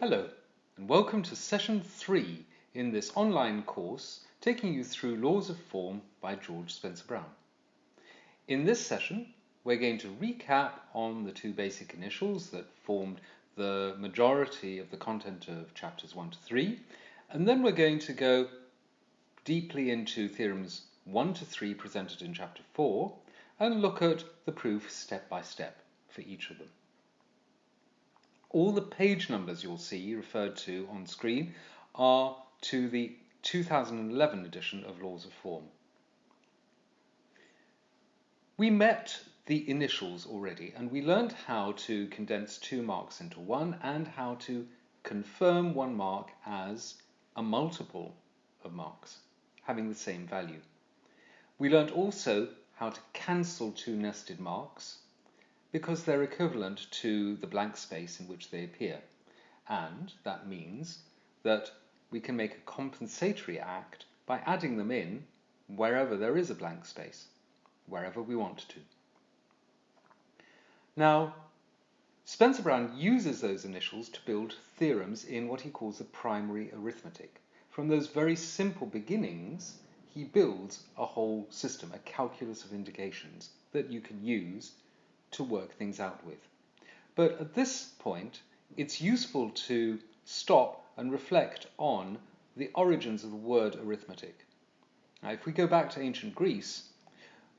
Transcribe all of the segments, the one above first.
Hello, and welcome to session three in this online course taking you through Laws of Form by George Spencer Brown. In this session, we're going to recap on the two basic initials that formed the majority of the content of chapters 1 to 3, and then we're going to go deeply into theorems 1 to 3 presented in chapter 4 and look at the proof step by step for each of them. All the page numbers you'll see referred to on screen are to the 2011 edition of Laws of Form. We met the initials already and we learned how to condense two marks into one and how to confirm one mark as a multiple of marks having the same value. We learned also how to cancel two nested marks because they're equivalent to the blank space in which they appear. And that means that we can make a compensatory act by adding them in wherever there is a blank space, wherever we want to. Now, Spencer Brown uses those initials to build theorems in what he calls the primary arithmetic. From those very simple beginnings, he builds a whole system, a calculus of indications that you can use to work things out with. But at this point, it's useful to stop and reflect on the origins of the word arithmetic. Now, if we go back to ancient Greece,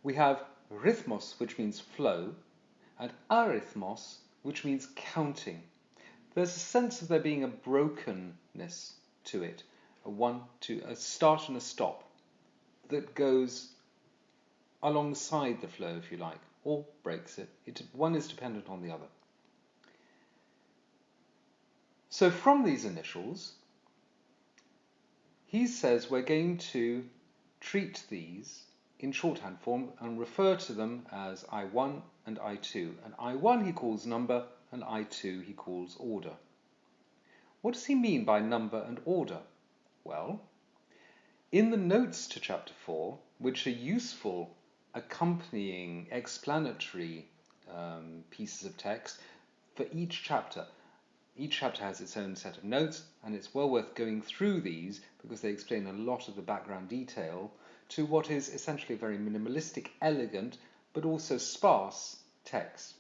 we have rhythmos, which means flow, and arithmos, which means counting. There's a sense of there being a brokenness to it, a one, two, a start and a stop that goes alongside the flow, if you like or breaks it. it. One is dependent on the other. So from these initials, he says we're going to treat these in shorthand form and refer to them as I1 and I2. And I1 he calls number and I2 he calls order. What does he mean by number and order? Well, in the notes to chapter 4, which are useful accompanying explanatory um, pieces of text for each chapter. Each chapter has its own set of notes, and it's well worth going through these because they explain a lot of the background detail to what is essentially a very minimalistic, elegant, but also sparse text.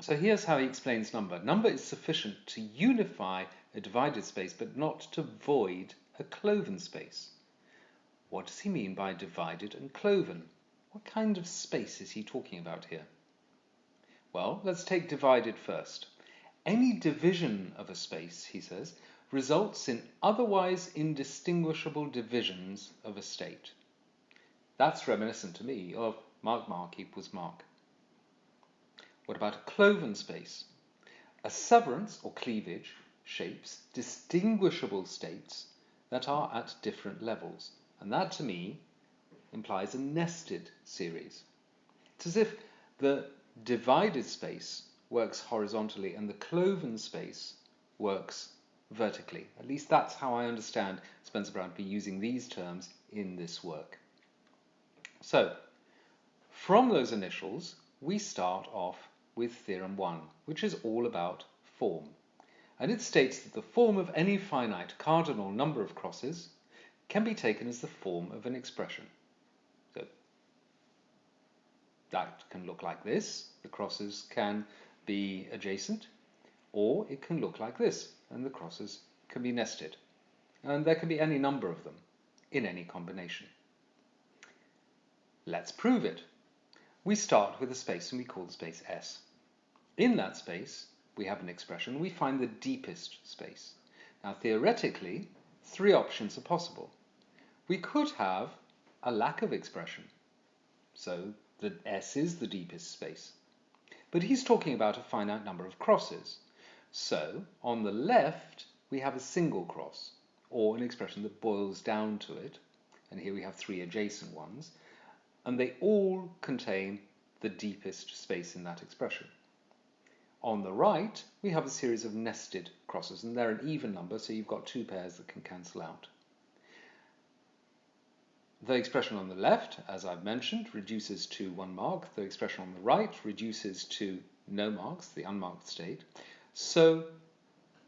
So here's how he explains number. Number is sufficient to unify a divided space, but not to void a cloven space. What does he mean by divided and cloven? What kind of space is he talking about here? Well, let's take divided first. Any division of a space, he says, results in otherwise indistinguishable divisions of a state. That's reminiscent to me of mark mark equals mark. What about a cloven space? A severance or cleavage shapes distinguishable states that are at different levels. And that to me implies a nested series. It's as if the divided space works horizontally and the cloven space works vertically. At least that's how I understand Spencer Brown to be using these terms in this work. So, from those initials, we start off with Theorem 1, which is all about form. And it states that the form of any finite cardinal number of crosses can be taken as the form of an expression. That can look like this. The crosses can be adjacent, or it can look like this, and the crosses can be nested. And there can be any number of them in any combination. Let's prove it. We start with a space and we call the space S. In that space, we have an expression. We find the deepest space. Now, theoretically, three options are possible. We could have a lack of expression. So that S is the deepest space. But he's talking about a finite number of crosses. So, on the left, we have a single cross, or an expression that boils down to it. And here we have three adjacent ones. And they all contain the deepest space in that expression. On the right, we have a series of nested crosses, and they're an even number, so you've got two pairs that can cancel out. The expression on the left, as I've mentioned, reduces to one mark. The expression on the right reduces to no marks, the unmarked state. So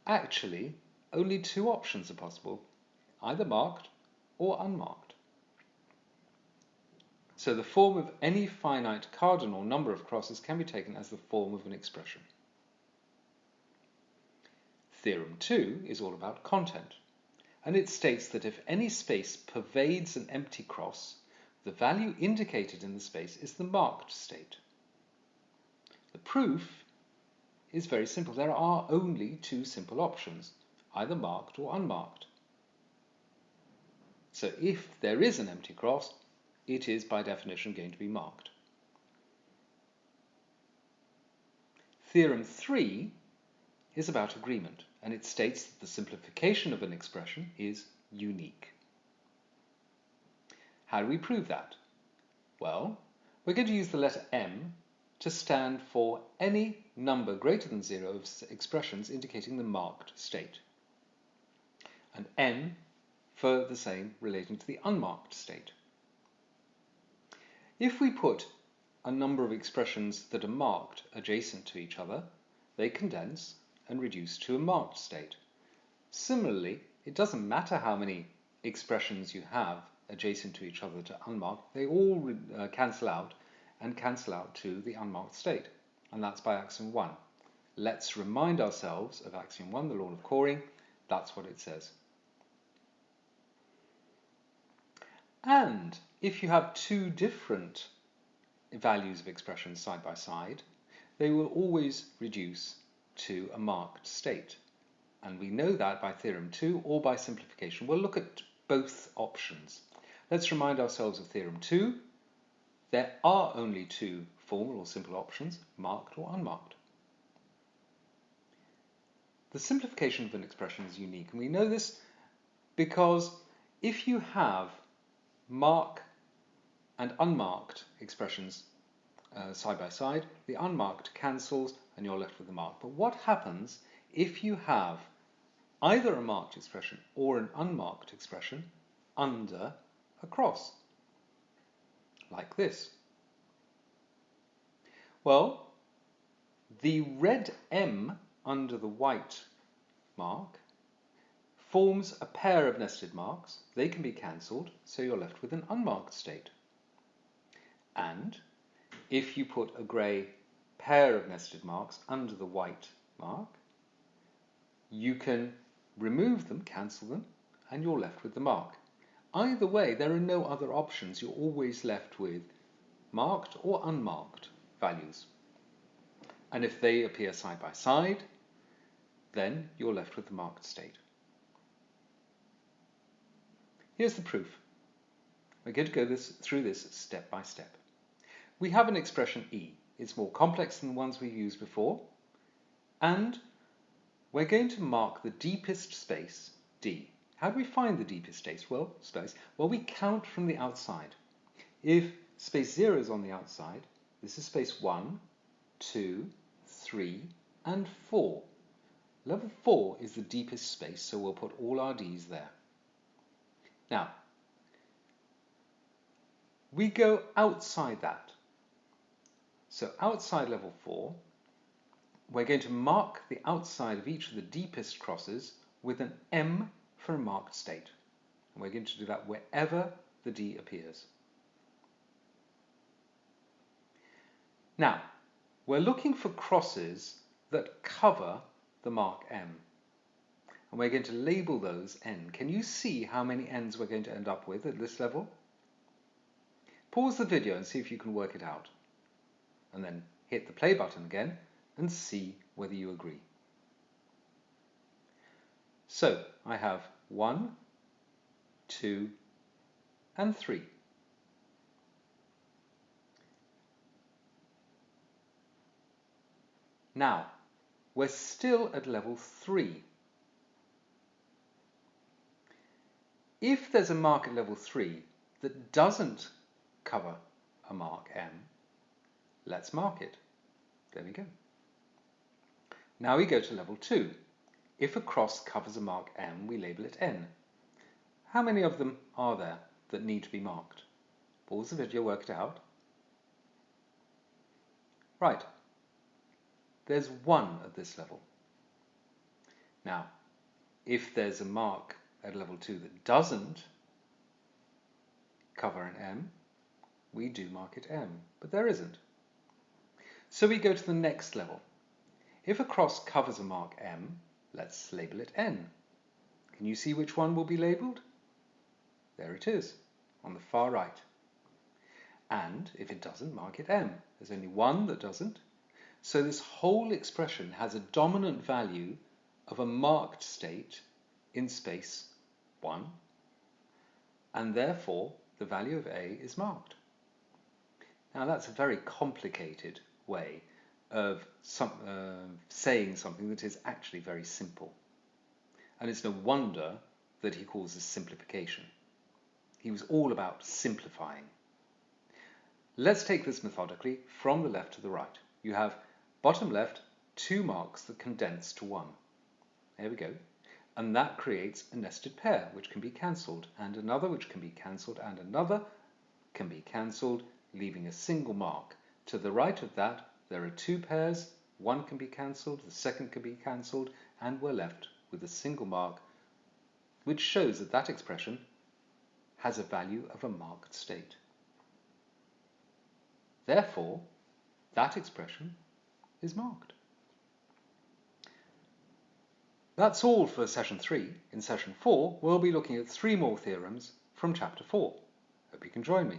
actually only two options are possible, either marked or unmarked. So the form of any finite cardinal number of crosses can be taken as the form of an expression. Theorem 2 is all about content, and it states that if any space pervades an empty cross, the value indicated in the space is the marked state. The proof is very simple. There are only two simple options, either marked or unmarked. So if there is an empty cross, it is by definition going to be marked. Theorem 3 is about agreement and it states that the simplification of an expression is unique. How do we prove that? Well, we're going to use the letter m to stand for any number greater than zero of expressions indicating the marked state, and n for the same relating to the unmarked state. If we put a number of expressions that are marked adjacent to each other, they condense and reduce to a marked state. Similarly, it doesn't matter how many expressions you have adjacent to each other to unmarked, they all uh, cancel out and cancel out to the unmarked state. And that's by axiom 1. Let's remind ourselves of axiom 1, the law of calling. That's what it says. And if you have two different values of expressions side by side, they will always reduce to a marked state. And we know that by theorem 2 or by simplification. We'll look at both options. Let's remind ourselves of theorem 2. There are only two formal or simple options, marked or unmarked. The simplification of an expression is unique, and we know this because if you have mark and unmarked expressions uh, side by side, the unmarked cancels and you're left with the mark. But what happens if you have either a marked expression or an unmarked expression under a cross? Like this. Well, the red M under the white mark forms a pair of nested marks. They can be cancelled, so you're left with an unmarked state. And if you put a grey pair of nested marks under the white mark, you can remove them, cancel them, and you're left with the mark. Either way, there are no other options. You're always left with marked or unmarked values. And if they appear side by side, then you're left with the marked state. Here's the proof. We're going to go this, through this step by step. We have an expression e. It's more complex than the ones we've used before. And we're going to mark the deepest space, D. How do we find the deepest space? Well, space. Well, we count from the outside. If space 0 is on the outside, this is space 1, 2, 3, and 4. Level 4 is the deepest space, so we'll put all our Ds there. Now, we go outside that. So outside level 4, we're going to mark the outside of each of the deepest crosses with an M for a marked state. And we're going to do that wherever the D appears. Now, we're looking for crosses that cover the mark M. And we're going to label those N. Can you see how many N's we're going to end up with at this level? Pause the video and see if you can work it out and then hit the play button again and see whether you agree. So I have one, two, and three. Now, we're still at level three. If there's a mark at level three that doesn't cover a mark M, Let's mark it. There we go. Now we go to level 2. If a cross covers a mark M, we label it N. How many of them are there that need to be marked? Pause the video, work it out. Right. There's one at this level. Now, if there's a mark at level 2 that doesn't cover an M, we do mark it M, but there isn't. So we go to the next level. If a cross covers a mark M, let's label it N. Can you see which one will be labelled? There it is, on the far right. And if it doesn't, mark it M. There's only one that doesn't. So this whole expression has a dominant value of a marked state in space 1, and therefore the value of A is marked. Now that's a very complicated way of some, uh, saying something that is actually very simple. And it's no wonder that he calls this simplification. He was all about simplifying. Let's take this methodically from the left to the right. You have bottom left two marks that condense to one. There we go. And that creates a nested pair which can be cancelled and another which can be cancelled and another can be cancelled leaving a single mark. To the right of that there are two pairs, one can be cancelled, the second can be cancelled and we're left with a single mark which shows that that expression has a value of a marked state. Therefore, that expression is marked. That's all for session 3. In session 4, we'll be looking at three more theorems from chapter 4. Hope you can join me.